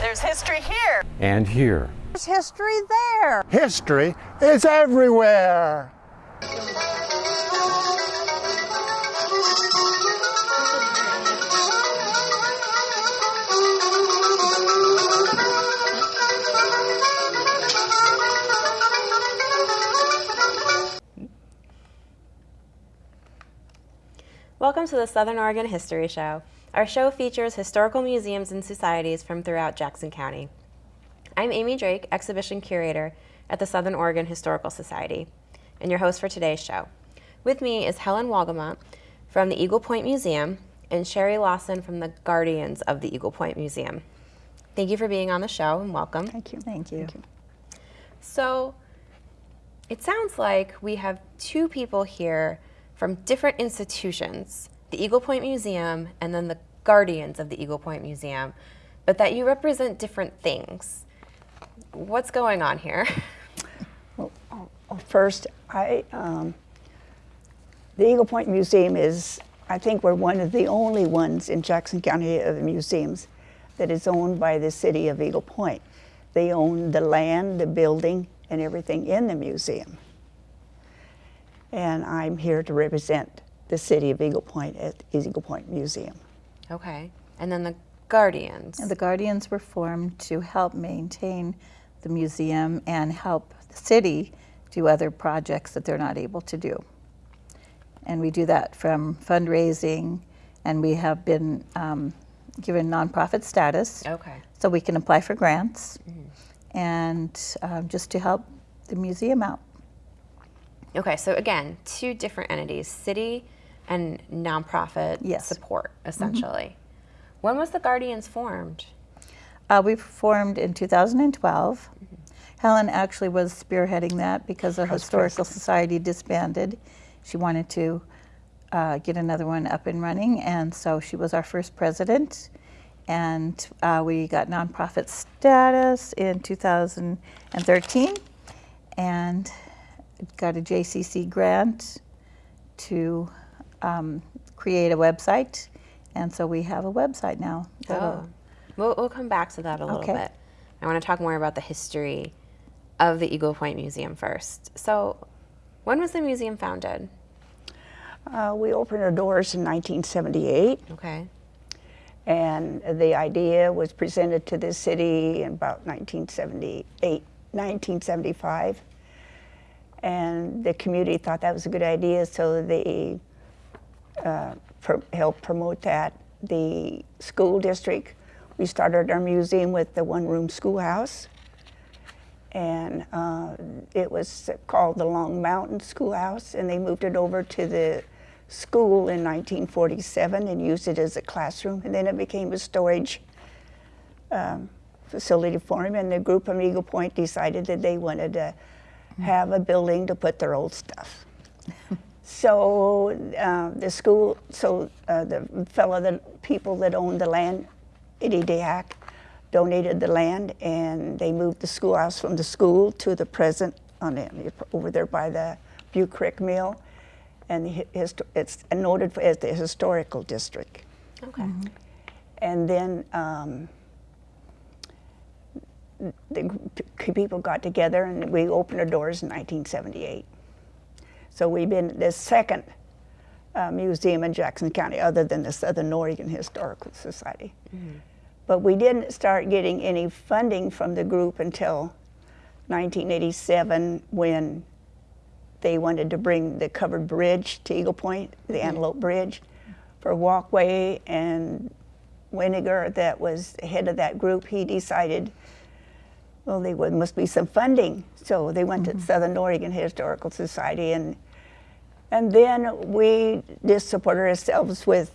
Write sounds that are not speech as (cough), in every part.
There's history here. And here. There's history there. History is everywhere. Welcome to the Southern Oregon History Show. Our show features historical museums and societies from throughout Jackson County. I'm Amy Drake, Exhibition Curator at the Southern Oregon Historical Society, and your host for today's show. With me is Helen Wolgamott from the Eagle Point Museum and Sherry Lawson from the Guardians of the Eagle Point Museum. Thank you for being on the show and welcome. Thank you. Thank you. Thank you. So, it sounds like we have two people here from different institutions, the Eagle Point Museum and then the Guardians of the Eagle Point Museum, but that you represent different things. What's going on here? Well, first, I, um, the Eagle Point Museum is, I think we're one of the only ones in Jackson County of the museums that is owned by the city of Eagle Point. They own the land, the building, and everything in the museum and I'm here to represent the city of Eagle Point at the Eagle Point Museum. Okay, and then the Guardians. And the Guardians were formed to help maintain the museum and help the city do other projects that they're not able to do. And we do that from fundraising, and we have been um, given nonprofit status. Okay. So we can apply for grants, mm and um, just to help the museum out. Okay, so again, two different entities, city and nonprofit yes. support, essentially. Mm -hmm. When was the Guardians formed? Uh, we formed in 2012. Mm -hmm. Helen actually was spearheading that because the Historical Society disbanded. She wanted to uh, get another one up and running, and so she was our first president. And uh, we got nonprofit status in 2013. And got a JCC grant to um, create a website, and so we have a website now. Oh, we'll, we'll come back to that a little okay. bit. I want to talk more about the history of the Eagle Point Museum first. So, when was the museum founded? Uh, we opened our doors in 1978. Okay. And the idea was presented to the city in about 1978, 1975 and the community thought that was a good idea, so they uh, helped promote that. The school district, we started our museum with the one-room schoolhouse, and uh, it was called the Long Mountain Schoolhouse, and they moved it over to the school in 1947 and used it as a classroom, and then it became a storage um, facility for them, and the group from Eagle Point decided that they wanted to have a building to put their old stuff. So uh, the school, so uh, the fellow, the people that owned the land, Eddie Dehack, donated the land and they moved the schoolhouse from the school to the present on the, over there by the Butte Creek Mill. And the, it's noted as the historical district. Okay. Mm -hmm. And then um, the people got together and we opened our doors in 1978. So we've been the second uh, museum in Jackson County other than the Southern Oregon Historical Society. Mm -hmm. But we didn't start getting any funding from the group until 1987 when they wanted to bring the covered bridge to Eagle Point, the mm -hmm. Antelope Bridge, for walkway and Winiger, that was the head of that group, he decided well, there must be some funding. So they went mm -hmm. to mm-hmm. Southern Oregon Historical Society, and and then we just supported ourselves with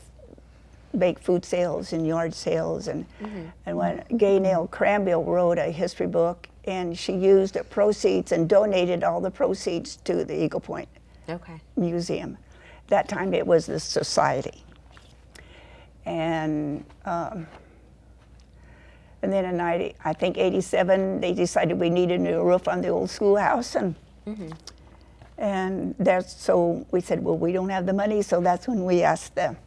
baked food sales and yard sales, and mm -hmm. and when Gaynell Cranbill wrote a history book, and she used the proceeds and donated all the proceeds to the Eagle Point okay. Museum. That time it was the society, and. Um, and then in 90, I think 87, they decided we needed a new roof on the old schoolhouse. And, mm -hmm. and that's, so we said, well, we don't have the money. So that's when we asked them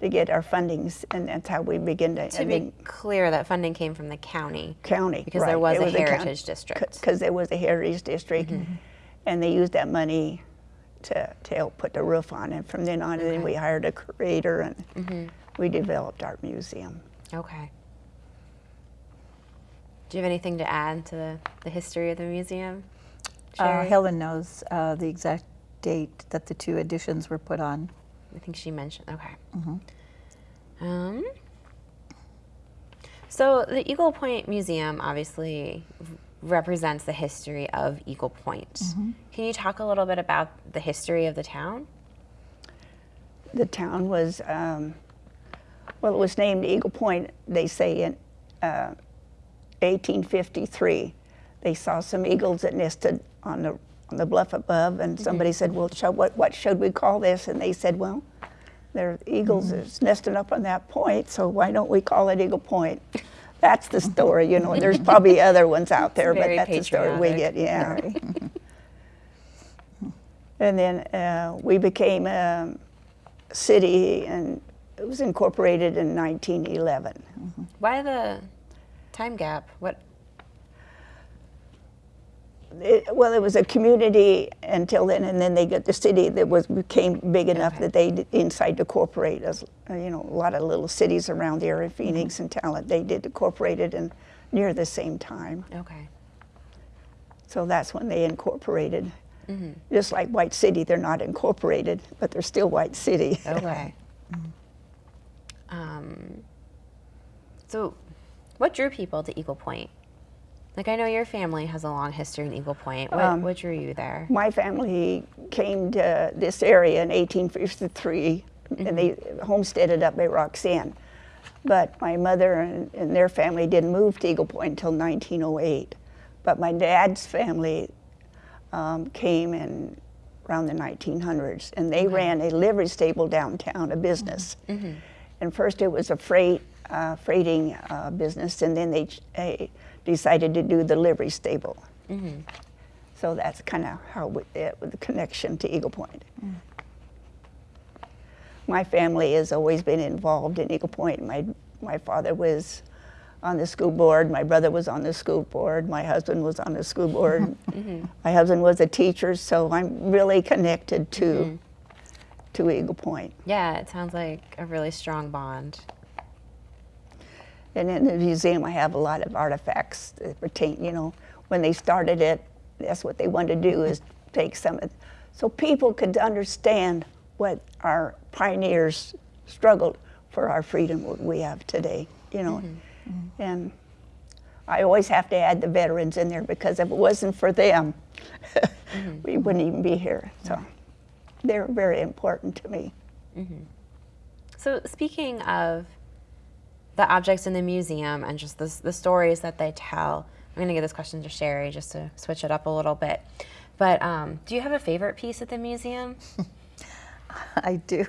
to get our fundings, and that's how we begin to. To be clear, that funding came from the county. county Because there right. was a heritage district. Because there was a heritage district, Mm-hmm. and they used that money to, to help put the roof on. And from then on, then we hired a curator, and Mm-hmm. we developed our museum. Okay. Do you have anything to add to the, the history of the museum? Uh, Helen knows uh, the exact date that the two additions were put on. I think she mentioned. Okay. Mm-hmm. Um, so the Eagle Point Museum obviously represents the history of Eagle Point. Mm-hmm. Can you talk a little bit about the history of the town? The town was, um, well, it was named Eagle Point, they say, in uh, 1853. They saw some eagles that nested on the, on the bluff above, and mm-hmm. somebody said, well, shall, what, what should we call this? And they said, well, there are eagles mm-hmm. that's nesting up on that point, so why don't we call it Eagle Point? That's the story, you know. There's probably (laughs) other ones out there, but that's the story we get. Yeah. (laughs) and then uh, we became a city, and it was incorporated in 1911. Why the time gap? What? It, well, it was a community until then, and then they got the city that was became big enough Okay. that they inside to corporate us. uh, You know, a lot of little cities around the area, Phoenix and Talent, they did incorporated and near the same time. Okay. So that's when they incorporated. Just like White City, they're not incorporated, but they're still White City. Okay. (laughs) um, so, what drew people to Eagle Point? Like, I know your family has a long history in Eagle Point. What, Um, what drew you there? My family came to this area in 1853, and they homesteaded up by Roxanne. But my mother and, and their family didn't move to Eagle Point until 1908. But my dad's family um, came in around the 1900s, and they ran a livery stable downtown, a business. And first it was a freight uh, freighting uh, business, and then they ch- decided to do the livery stable. So that's kind of how we, the connection to Eagle Point. My family has always been involved in Eagle Point. My my father was on the school board. My brother was on the school board. My husband was on the school board. (laughs) My husband was a teacher, so I'm really connected to to Eagle Point. Yeah, it sounds like a really strong bond. And in the museum, I have a lot of artifacts that pertain, you know, when they started it, that's what they wanted to do is take some of, so people could understand what our pioneers struggled for our freedom what we have today, you know. Mm-hmm. Mm-hmm. And I always have to add the veterans in there because if it wasn't for them, mm-hmm. we wouldn't even be here. So they're very important to me. So, speaking of the objects in the museum and just the, the stories that they tell, I'm going to give this question to Sherry just to switch it up a little bit. But um, do you have a favorite piece at the museum? (laughs) I do.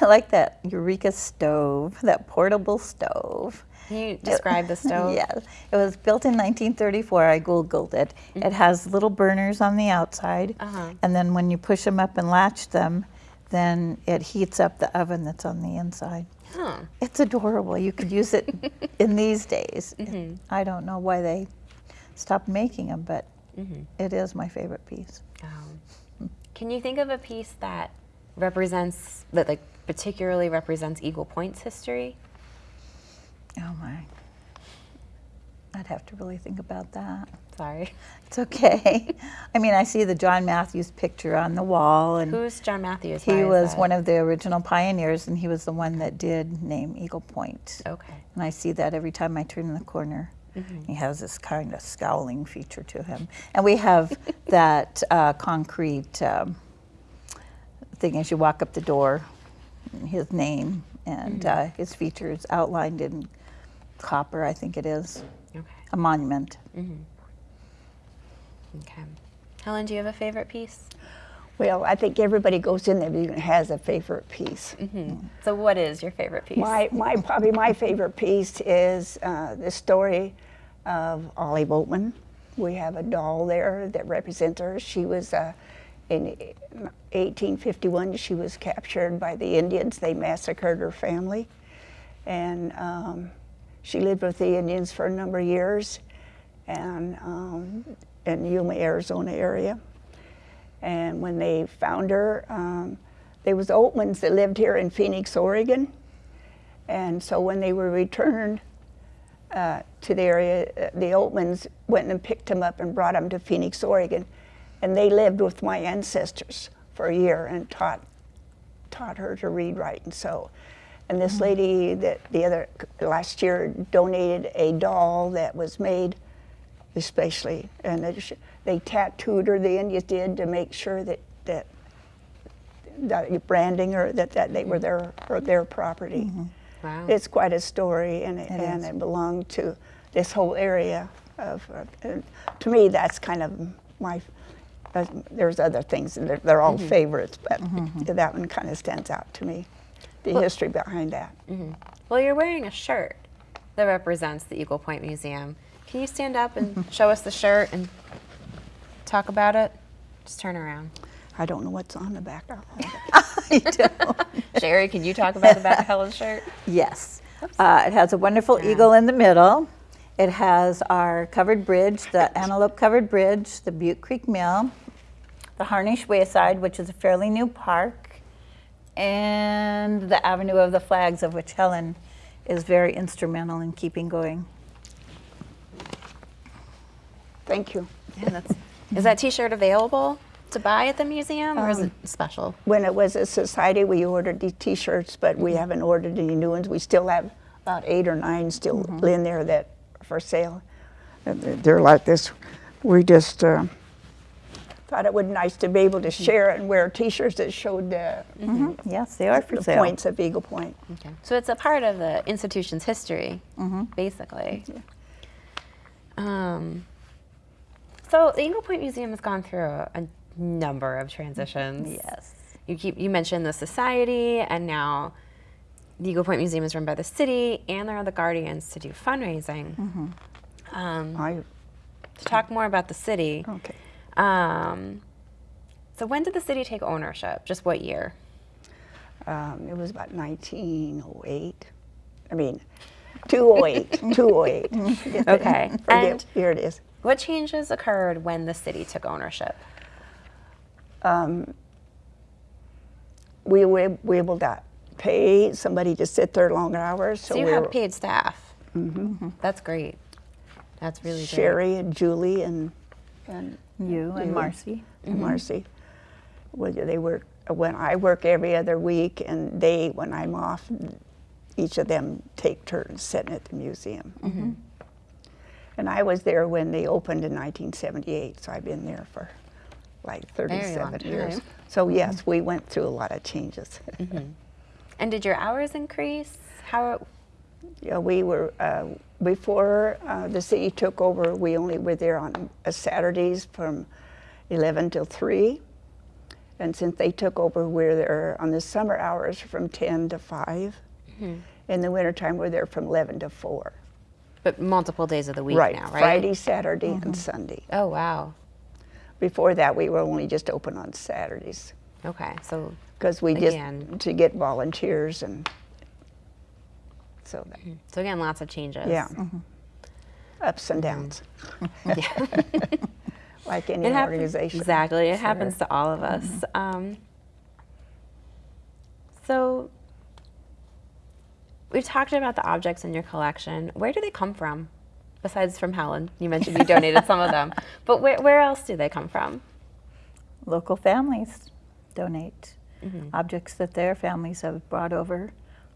I like that Eureka stove, that portable stove. Can you describe the (laughs) stove? Yes, it was built in 1934. I Googled it. It has little burners on the outside, Uh-huh. and then when you push them up and latch them, then it heats up the oven that's on the inside. Huh. It's adorable. You could use it (laughs) in these days. I don't know why they stopped making them, but it is my favorite piece. Um, can you think of a piece that represents, that like particularly represents Eagle Point's history? Oh my. I'd have to really think about that. Sorry. It's okay. I mean, I see the John Matthews picture on the wall, and Who's John Matthews? he was one of the original pioneers, and he was the one that did name Eagle Point. Okay. And I see that every time I turn in the corner. Mm -hmm. He has this kind of scowling feature to him. And we have (laughs) that uh, concrete um, thing as you walk up the door, his name and uh, his features outlined in copper, I think it is. A monument. Okay. Helen, do you have a favorite piece? Well, I think everybody goes in there and has a favorite piece. So, what is your favorite piece? My, my probably my favorite piece is uh, the story of Olive Oatman. We have a doll there that represents her. She was uh, in 1851, she was captured by the Indians. They massacred her family. And um, she lived with the Indians for a number of years and um, in Yuma, Arizona area. And when they found her, um, there was Oatmans that lived here in Phoenix, Oregon. And so when they were returned uh, to the area, uh, the Oatmans went and picked them up and brought them to Phoenix, Oregon. And they lived with my ancestors for a year and taught, taught her to read, write, and sew. And this lady that the other last year donated a doll that was made especially, and it, sh- they tattooed her. The Indians did to make sure that that that branding or that, that they were their or their property. Wow. It's quite a story, and it, and is. it belonged to this whole area of. Uh, and to me, that's kind of my. Uh, there's other things, and they're, they're all favorites, but that one kind of stands out to me. The history behind that. Well, you're wearing a shirt that represents the Eagle Point Museum. Can you stand up and (laughs) show us the shirt and talk about it? Just turn around. I don't know what's on the back. I'll have it. (laughs) (laughs) I do. Sherry, can you talk about the back of Helen's shirt? Yes. Uh, it has a wonderful eagle in the middle. It has our covered bridge, the antelope covered bridge, the Butte Creek Mill, the Harnish Wayside, which is a fairly new park, and the Avenue of the Flags, of which Helen is very instrumental in keeping going. Thank you. Yeah, that's. Is that T-shirt available to buy at the museum, or is it special? When it was a society, we ordered these T-shirts, but we haven't ordered any new ones. We still have about eight or nine still in there that are for sale. They're- They're like this. We just uh, thought it would be nice to be able to share and wear T-shirts that showed the, Yes, they are for the sale. points of Eagle Point. Okay. So it's a part of the institution's history, basically. Um, so the Eagle Point Museum has gone through a, a number of transitions. Yes. You keep you mentioned the society, and now the Eagle Point Museum is run by the city, and there are the Guardians to do fundraising. Um, I, to talk more about the city. okay. Um, so when did the city take ownership? Just what year? Um, it was about 1908. I mean, 208. (laughs) 208. (laughs) Okay. (laughs) Forget, And here it is. what changes occurred when the city took ownership? We were we able to pay somebody to sit there longer hours. So, So you we have were, paid staff. Mm-hmm. That's great. That's really great. Sherry and Julie and and You and You. Marcy. and Marcy. Well, they work when I work every other week, and they when I'm off, each of them take turns sitting at the museum. Mm-hmm. Mm-hmm. And I was there when they opened in 1978, so I've been there for like 37 years. So yes, we went through a lot of changes. (laughs) And did your hours increase? How? Yeah, we were, uh, before uh, the city took over, we only were there on uh, Saturdays from 11 till 3. And since they took over, we're there on the summer hours from 10 to 5. In the wintertime, we're there from 11 to 4. But multiple days of the week right, now, right? Friday, Saturday, and Sunday. Oh wow. Before that, we were only just open on Saturdays Okay, so because we Again. just to get volunteers and so that, mm-hmm. so again, lots of changes. yeah, mm-hmm. Mm-hmm. ups and downs. (laughs) like any It happens, organization. Exactly. It happens to all of us. Mm-hmm. Um, so we've talked about the objects in your collection. Where do they come from? Besides from Helen, you mentioned you donated some of them, (laughs) but where, where else do they come from? Local families donate objects that their families have brought over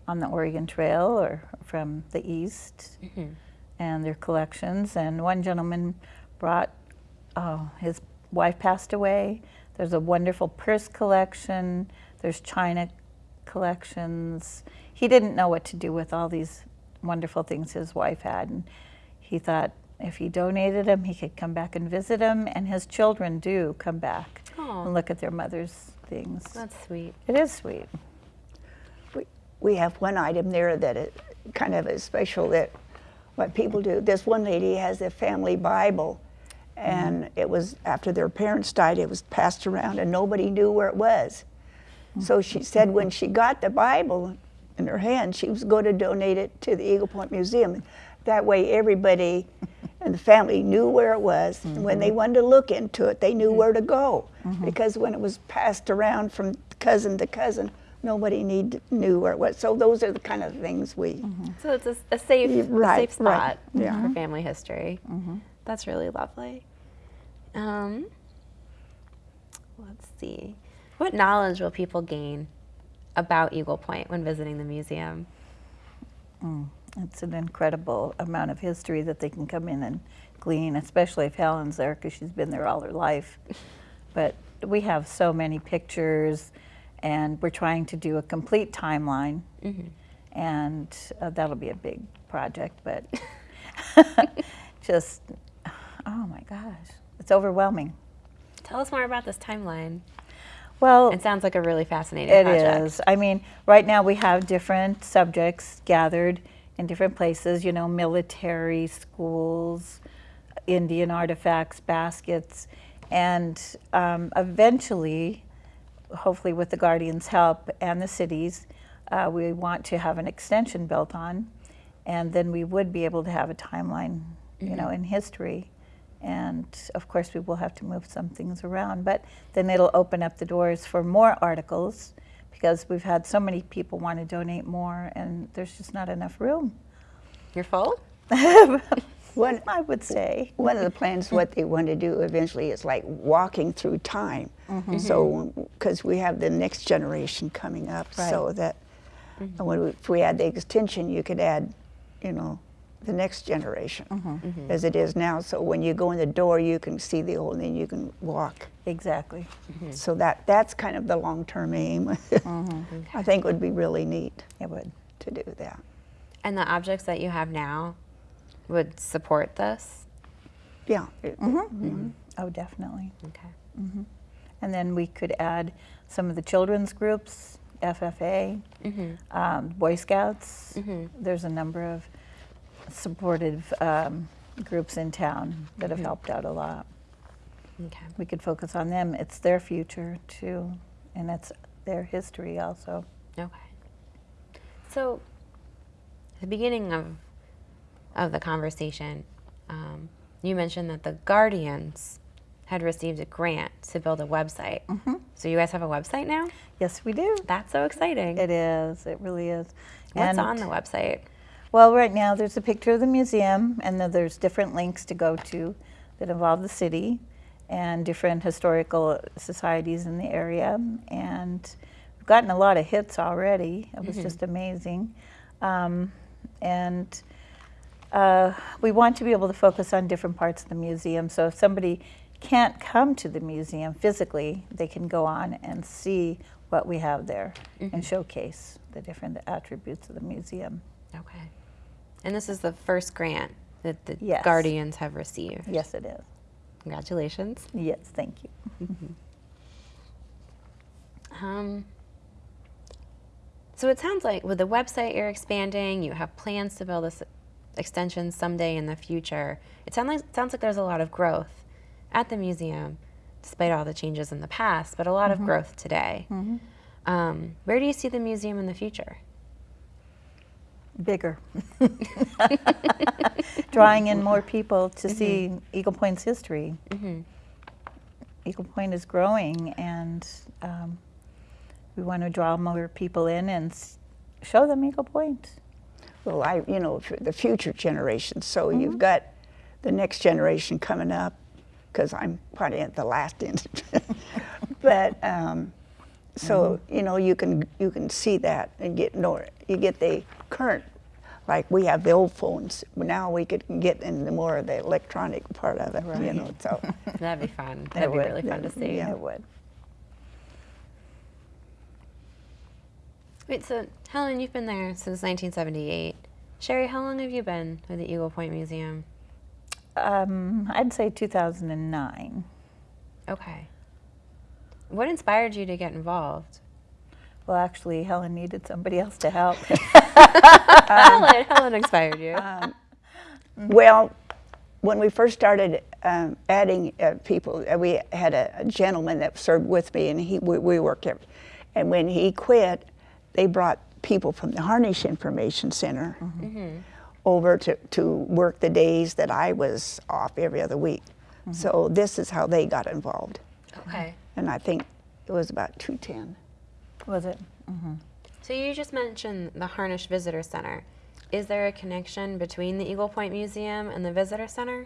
on the Oregon Trail or from the east mm-hmm. and their collections. And one gentleman brought, oh, his wife passed away. There's a wonderful purse collection, there's china collections. He didn't know what to do with all these wonderful things his wife had. And he thought if he donated them, he could come back and visit them. And his children do come back Aw. and look at their mother's things. That's sweet. It is sweet. We, have one item there that is kind of is special that what people do. This one lady has a family Bible, and mm-hmm. it was after their parents died. It was passed around, and nobody knew where it was. Mm-hmm. So she said when she got the Bible in her hand, she was going to donate it to the Eagle Point Museum. That way, everybody (laughs) and the family knew where it was. And when they mm-hmm. wanted to look into it, they knew where to go. Because when it was passed around from cousin to cousin, nobody need, knew where it was. So those are the kind of things we. Mm-hmm. So it's a, a safe, Yeah, a right, safe right. spot Yeah. for family history. Mm-hmm. That's really lovely. Um, let's see. What knowledge will people gain about Eagle Point when visiting the museum? Mm, it's an incredible amount of history that they can come in and glean, especially if Helen's there because she's been there all her life. (laughs) But we have so many pictures, and we're trying to do a complete timeline, and uh, that'll be a big project. But (laughs) just, oh my gosh, it's overwhelming. Tell us more about this timeline. Well, It sounds like a really fascinating It project. is. I mean, right now we have different subjects gathered in different places, you know, military, schools, Indian artifacts, baskets, and um, eventually, hopefully with the Guardians' help and the cities, uh, we want to have an extension built on, and then we would be able to have a timeline, you know, in history. And of course, we will have to move some things around, but then it'll open up the doors for more articles because we've had so many people want to donate more, and there's just not enough room. You're full? (laughs) One, I would say. one of the plans, what they want to do eventually is like walking through time. Mm-hmm. So, because we have the next generation coming up, so Right. that and when we, if we add the extension, you could add, you know, the next generation mm-hmm. as it is now. So when you go in the door, you can see the old, and then you can walk. Exactly. So that that's kind of the long-term aim. (laughs) I think would be really neat It would. to do that. And the objects that you have now would support this? Yeah. it- mm-hmm. Mm-hmm. Mm-hmm. Oh, definitely. Okay. And then we could add some of the children's groups, FFA, um, Boy Scouts. There's a number of supportive um, groups in town that have helped out a lot. Okay. We could focus on them. It's their future too, and it's their history also. Okay. So, the beginning of of the conversation, um, you mentioned that the Guardians had received a grant to build a website. So you guys have a website now? Yes, we do. That's so exciting. It is. It really is. What's And- on the website? Well, right now there's a picture of the museum, and then there's different links to go to that involve the city and different historical societies in the area. And we've gotten a lot of hits already. It was just amazing. Um, and uh, we want to be able to focus on different parts of the museum. So if somebody can't come to the museum physically, they can go on and see what we have there and showcase the different attributes of the museum. Okay. And this is the first grant that the Yes. Guardians have received. Yes, it is. Congratulations. Yes, thank you. (laughs) Um, so it sounds like with the website you're expanding, you have plans to build this extension someday in the future. It sounds like sounds like there's a lot of growth at the museum, despite all the changes in the past, but a lot of growth today. Um, where do you see the museum in the future? Bigger. (laughs) Drawing in more people to see Eagle Point's history. Eagle Point is growing, and um, we want to draw more people in and s- show them Eagle Point. Well, I, you know, for the future generations. So you've got the next generation coming up, because I'm probably at the last end. (laughs) but um, so you know, you can you can see that and get know you get the current. Like we have the old phones, now we could get into more of the electronic part of it. You know, so (laughs) That'd be fun. That'd be would. really fun to see. Yeah. It would. Wait, so Helen, you've been there since 1978. Sherry, how long have you been with the Eagle Point Museum? Um, I'd say 2009. Okay. What inspired you to get involved? Well, actually, Helen needed somebody else to help. (laughs) Helen, Helen inspired you. well, when we first started um, adding uh, people, uh, we had a, a gentleman that served with me, and he we, we worked every, and when he quit, they brought people from the Harnish Information Center mm-hmm. Mm-hmm. over to, to work the days that I was off every other week. Mm-hmm. So this is how they got involved, Okay. and I think it was about 210. Was it? So you just mentioned the Harnish Visitor Center. Is there a connection between the Eagle Point Museum and the Visitor Center?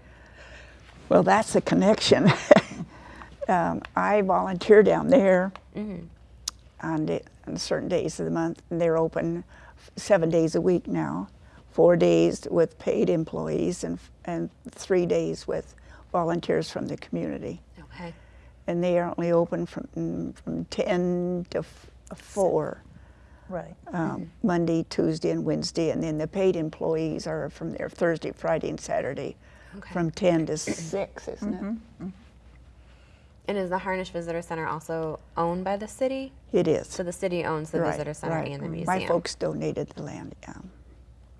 Well, that's the connection. (laughs) um, I volunteer down there on, da- on certain days of the month, and they're open seven days a week now. Four days with paid employees and and three days with volunteers from the community. Okay. And they are only open from mm, from ten to f- four. Right. Um, Monday, Tuesday, and Wednesday, and then the paid employees are from there Thursday, Friday, and Saturday, Okay. from ten to (clears throat) six, isn't it? And is the Harnish Visitor Center also owned by the city? It is. So the city owns the Right, Visitor Center right. and the museum. My folks donated the land um,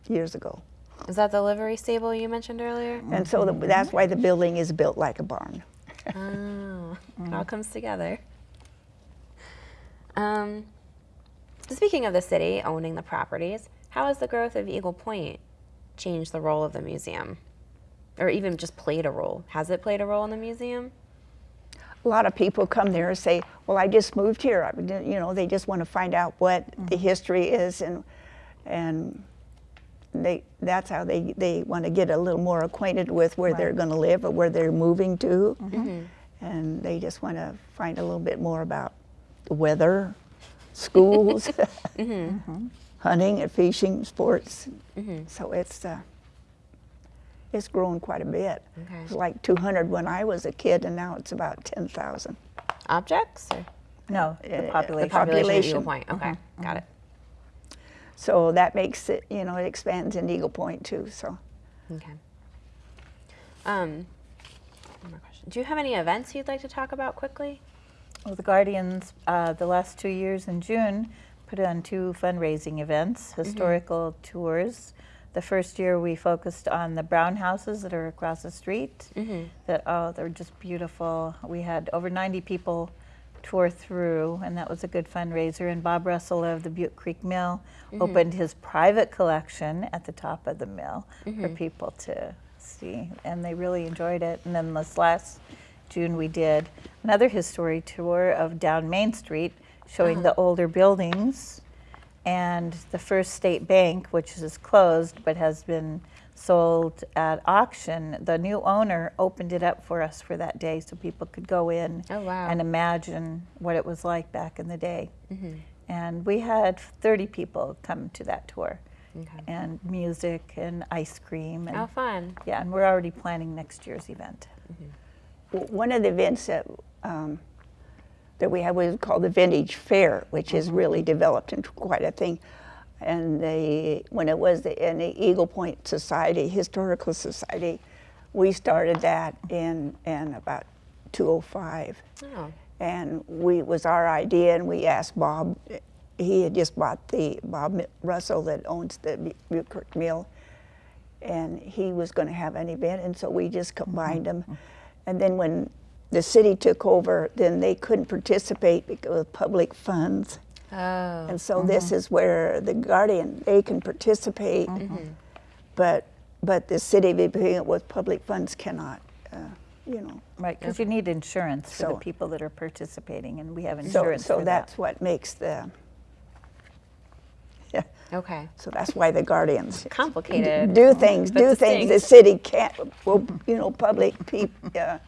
years ago. Is that the livery stable you mentioned earlier? And so the, that's why the building is built like a barn. Oh, it all comes together. Um, speaking of the city owning the properties, how has the growth of Eagle Point changed the role of the museum? Or even just played a role? Has it played a role in the museum? A lot of people come there and say, well, I just moved here. I, you know, they just want to find out what mm-hmm. the history is and, and they, that's how they, they want to get a little more acquainted with where they're going to live or where they're moving to. Mm-hmm. Mm-hmm. And they just want to find a little bit more about the weather, schools, (laughs) hunting and fishing, sports. So it's, uh, it's grown quite a bit. Okay. It was like 200 when I was a kid, and now it's about 10,000. Objects? Or No, Uh, the the population. the population, of Eagle. Point. Okay, got it. So that makes it, you know, it expands in Eagle Point too. So Okay. Um, one more question. Do you have any events you'd like to talk about quickly? Well, the Guardians, uh, the last two years in June, put on two fundraising events, historical tours. The first year we focused on the brown houses that are across the street. Mm-hmm. That oh, they're just beautiful. We had over 90 people tour through, and that was a good fundraiser. And Bob Russell of the Butte Creek Mill mm-hmm. opened his private collection at the top of the mill for mm-hmm. people to see, and they really enjoyed it. And then this last June, we did another history tour of down Main Street, showing uh-huh. the older buildings and the First State Bank, which is closed but has been sold at auction. The new owner opened it up for us for that day so people could go in Oh, wow. and imagine what it was like back in the day. And we had 30 people come to that tour. Okay. And music and ice cream. And, Oh, fun. Yeah, and we're already planning next year's event. w- one of the events that um, that we had was called the Vintage Fair, which has mm-hmm. really developed into quite a thing. And they, when it was the, in the Eagle Point Society, Historical Society, we started that in in about 205. Oh, and we it was our idea and we asked bob he had just bought the bob russell that owns the Bu- Butte Creek mill and he was going to have an event and so we just combined mm-hmm. them and then when the city took over then they couldn't participate because of public funds. Oh, and so this is where the guardian they can participate but but the city being with public funds cannot uh, you know. Right, because you need insurance for the people that are participating, and we have insurance so for that's that. what makes the (laughs) yeah. Okay. So that's why the guardians Complicated. do things, but do things the city can't, well, you know, public people uh,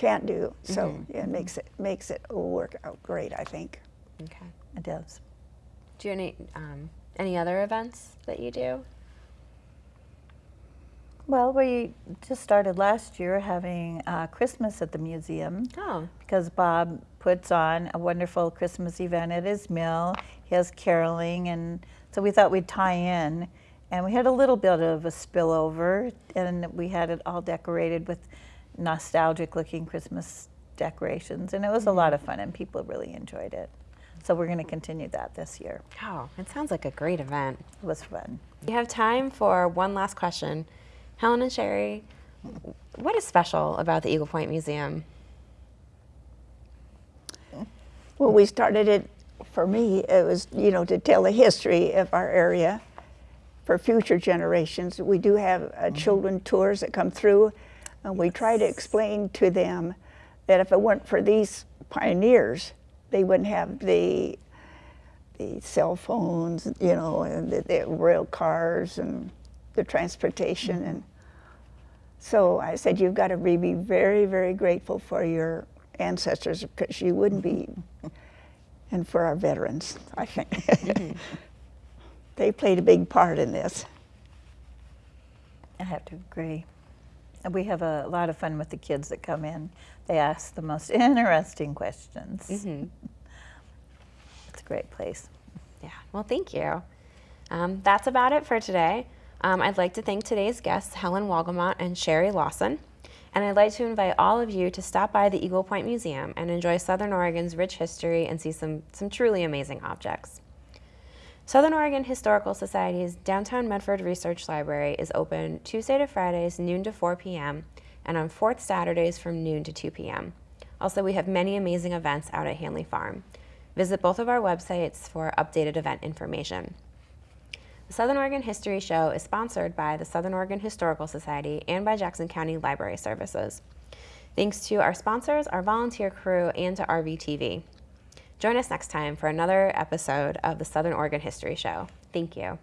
can't do. So Mm-hmm. yeah, it makes it makes it work out great, I think. Okay. It does. Do you any um, any other events that you do? Well, we just started last year having uh, Christmas at the museum Oh, because Bob puts on a wonderful Christmas event at his mill. He has caroling, and so we thought we'd tie in. And we had a little bit of a spillover, and we had it all decorated with nostalgic looking Christmas decorations. And it was a lot of fun, and people really enjoyed it. So we're going to continue that this year. oh, it sounds like a great event. It was fun. We have time for one last question. Helen and Sherry, what is special about the Eagle Point Museum? Well, we started it, for me, it was, you know, to tell the history of our area for future generations. We do have uh, children tours that come through, and we try to explain to them that if it weren't for these pioneers, they wouldn't have the the cell phones, you know, and the, the rail cars and the transportation. Mm-hmm. And so I said, you've got to be be very, very grateful for your ancestors because you wouldn't be, mm-hmm. and for our veterans, I think. Mm-hmm. (laughs) they played a big part in this. I have to agree. And we have a lot of fun with the kids that come in. They ask the most (laughs) interesting questions. Mm-hmm. It's a great place. Yeah, well, thank you. Um, that's about it for today. Um, I'd like to thank today's guests, Helen Wolgamott and Sherry Lawson. And I'd like to invite all of you to stop by the Eagle Point Museum and enjoy Southern Oregon's rich history and see some, some truly amazing objects. Southern Oregon Historical Society's Downtown Medford Research Library is open Tuesday to Fridays, noon to 4 p.m., and on fourth Saturdays from noon to 2 p.m. Also, we have many amazing events out at Hanley Farm. Visit both of our websites for updated event information. The Southern Oregon History Show is sponsored by the Southern Oregon Historical Society and by Jackson County Library Services. Thanks to our sponsors, our volunteer crew, and to RVTV. Join us next time for another episode of the Southern Oregon History Show. Thank you.